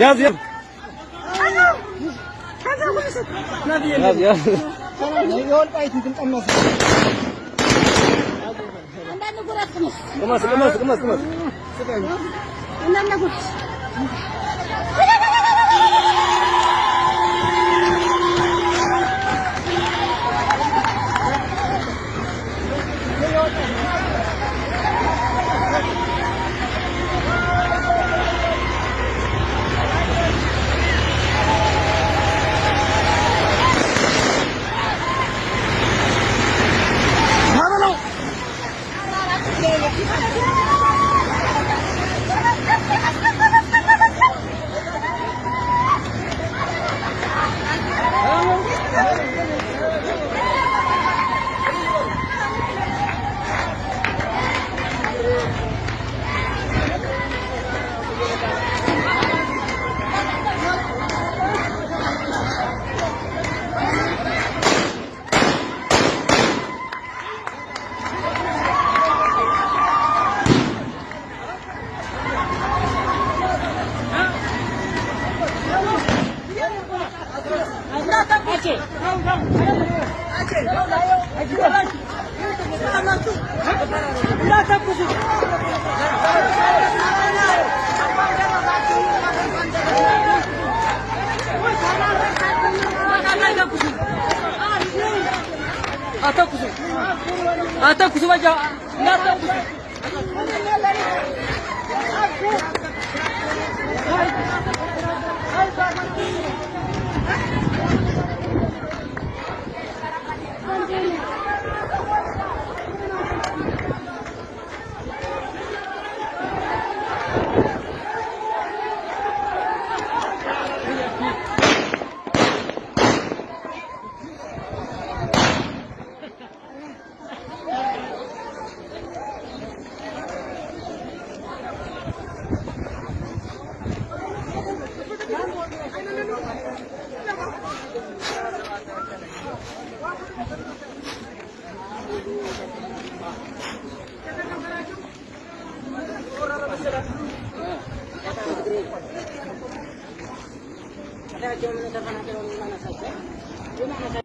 Yaz yaz. Yaz ቅመስ፣ Atau kusuma, atau aja. jauh, atau kusuma. ada jauh mana sana mana saja